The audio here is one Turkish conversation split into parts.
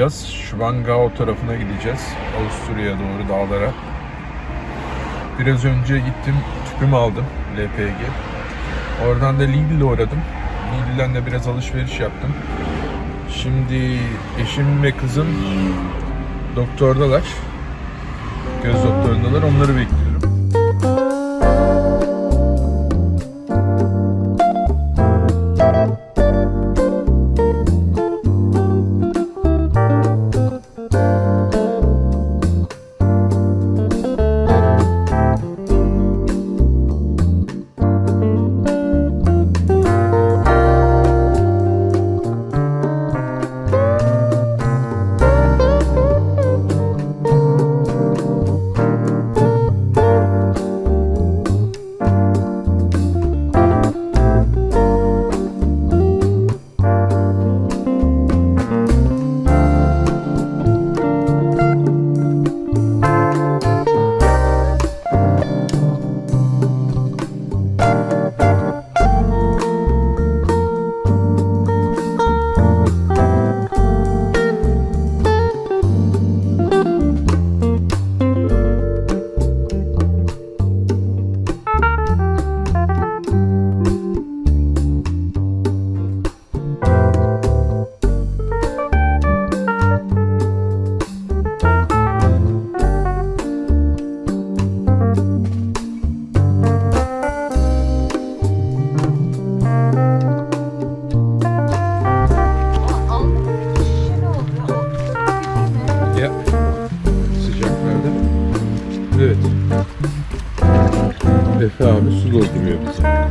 yola çıkacağız. Schwangau tarafına gideceğiz. Avusturya'ya doğru dağlara. Biraz önce gittim tüpümü aldım LPG. Oradan da Lidl'e uğradım. Lidl'den de biraz alışveriş yaptım. Şimdi eşim ve kızım doktordalar. Göz doktorundalar. Onları bekliyorum. Efe abi su dolduruyor bize.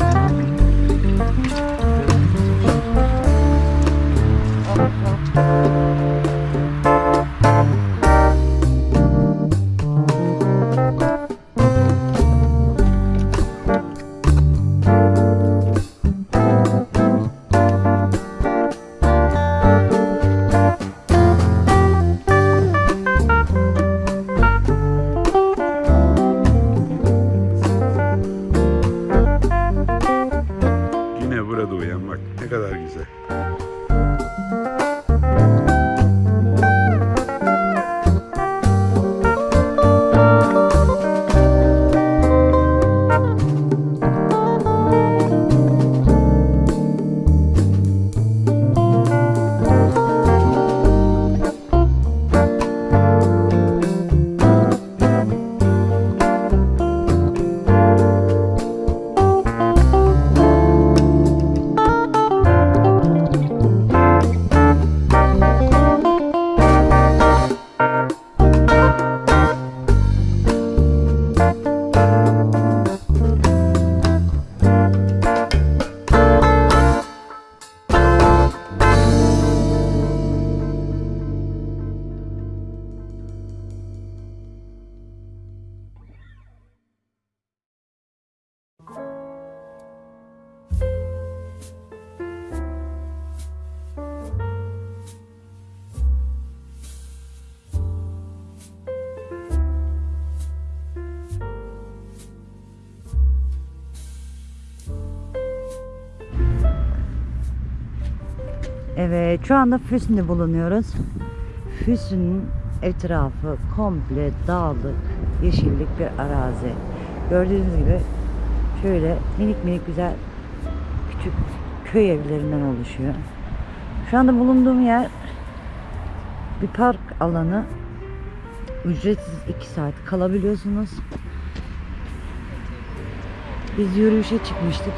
Evet şu anda Füsun'da bulunuyoruz. Füsun'un etrafı komple dağlık, yeşillik bir arazi. Gördüğünüz gibi şöyle minik minik güzel küçük köy evlerinden oluşuyor. Şu anda bulunduğum yer bir park alanı. Ücretsiz 2 saat kalabiliyorsunuz. Biz yürüyüşe çıkmıştık.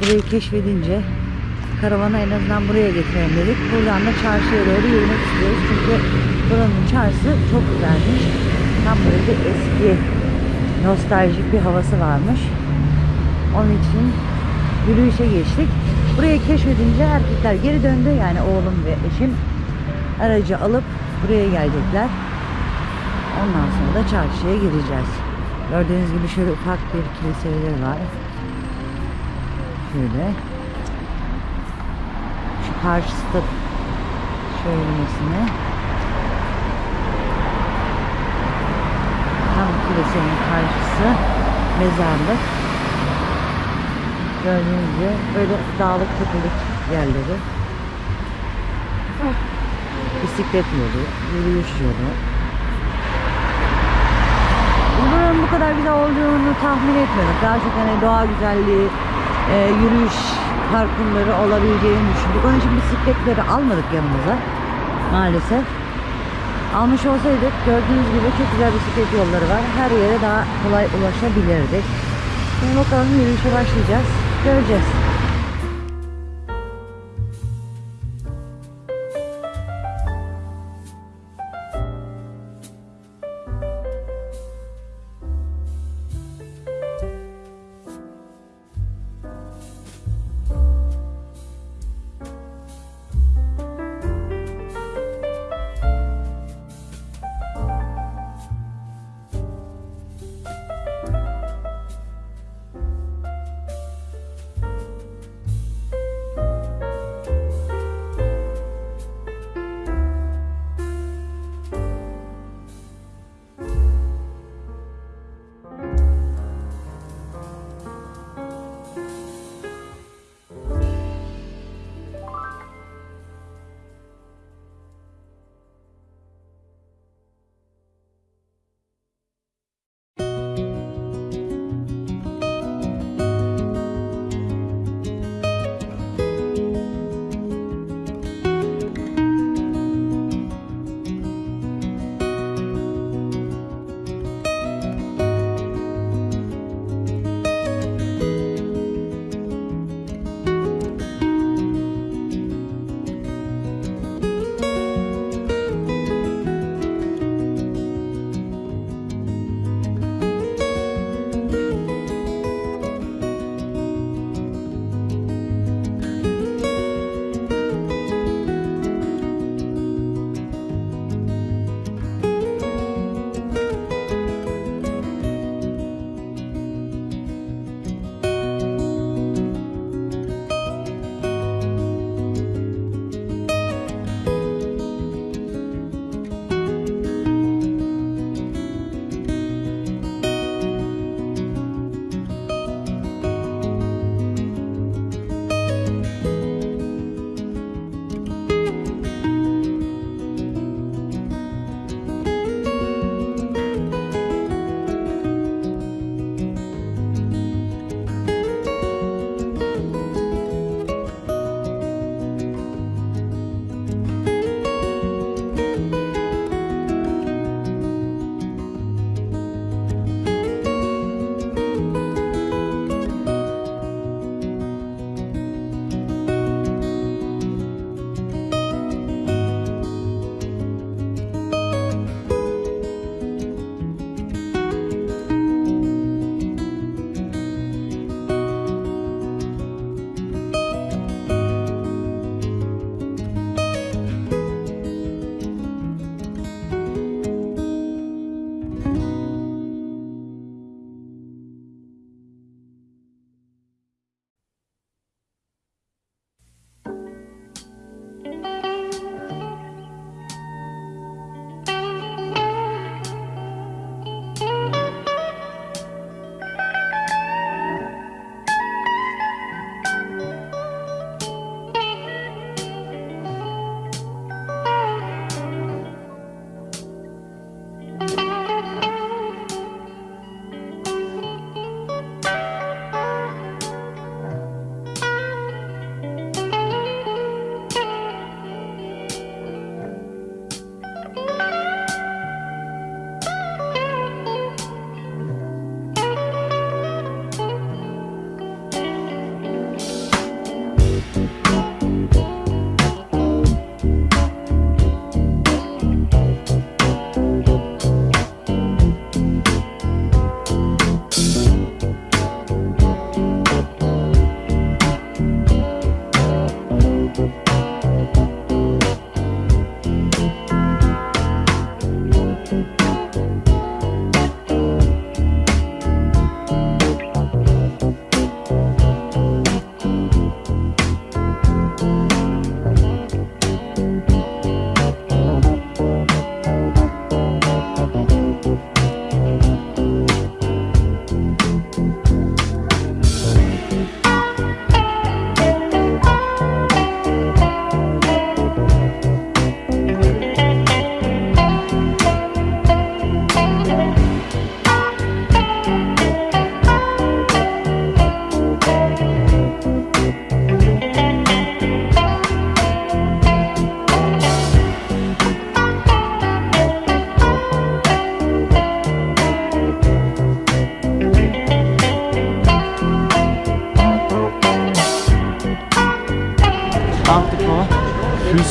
Burayı keşfedince karavanı en azından buraya getirelim dedik. Buradan da çarşıya doğru yürümek istiyoruz. Çünkü buranın çarşısı çok güzelmiş. Tam böyle eski nostaljik bir havası varmış. Onun için yürüyüşe geçtik. Burayı keşfedince erkekler geri döndü. Yani oğlum ve eşim aracı alıp buraya gelecekler. Ondan sonra da çarşıya gireceğiz. Gördüğünüz gibi şöyle ufak bir kiliseleri var. Şöyle. Karşısı da şöylemesine. Tam kilisenin karşısı mezarlık. Gördüğünüz gibi böyle dağlık tepelik yerleri. Bisiklet yolu, yürüyüş yolu. Buranın bu kadar güzel olduğunu tahmin etmiyorduk. Daha çok hani doğa güzelliği, e, yürüyüş parkurları olabileceğini düşündük. Onun için bisikletleri almadık yanımıza maalesef. Almış olsaydık gördüğünüz gibi çok güzel bisiklet yolları var. Her yere daha kolay ulaşabilirdik. Şimdi bakalım yürüyüşe başlayacağız. Göreceğiz.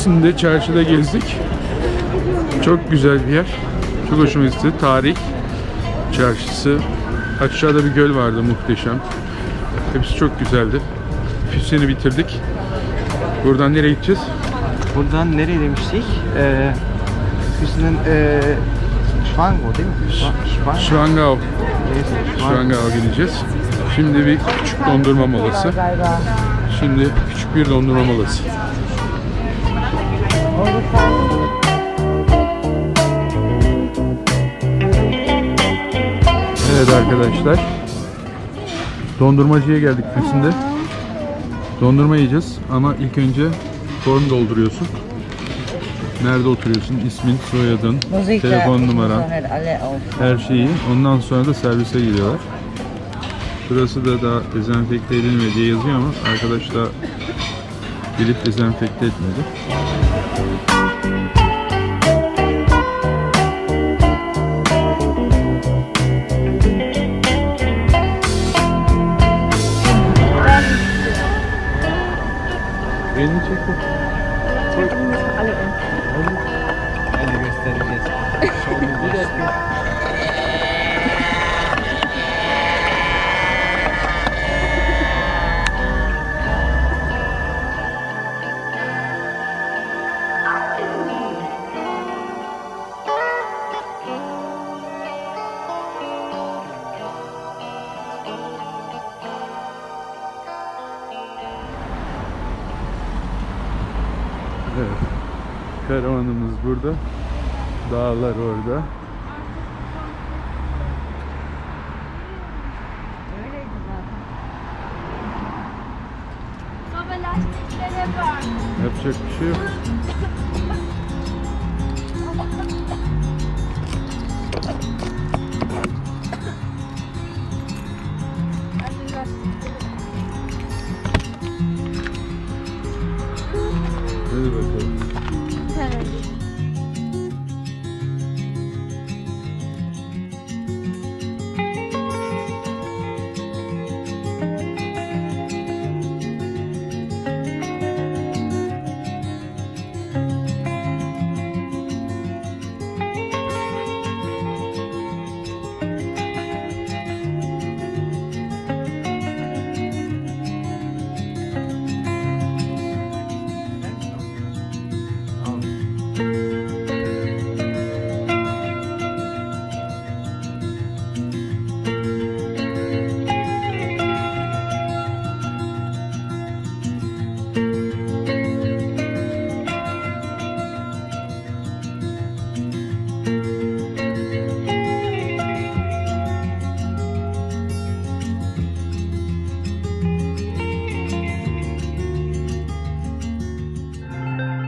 Filistin'de çarşıda gezdik. Çok güzel bir yer. Çok hoşuma gitti. Tarih çarşısı. Aşağıda bir göl vardı muhteşem. Hepsi çok güzeldi. Füsun'u bitirdik. Buradan nereye gideceğiz? Buradan nereye demiştik? Ee, Füsun'un ee, Schwango değil mi? Schwango. Şvangao. Şvangao gideceğiz. Şimdi bir küçük dondurma molası. Şimdi küçük bir dondurma molası. Evet arkadaşlar. Dondurmacıya geldik Füsun'de. Dondurma yiyeceğiz ama ilk önce form dolduruyorsun. Nerede oturuyorsun? İsmin, soyadın, telefon numaran, her şeyi. Ondan sonra da servise giriyorlar. Burası da daha dezenfekte edilmedi diye yazıyor ama arkadaş da gelip dezenfekte etmedi. Karavanımız burada. Dağlar orada. Yapacak bir şey yok.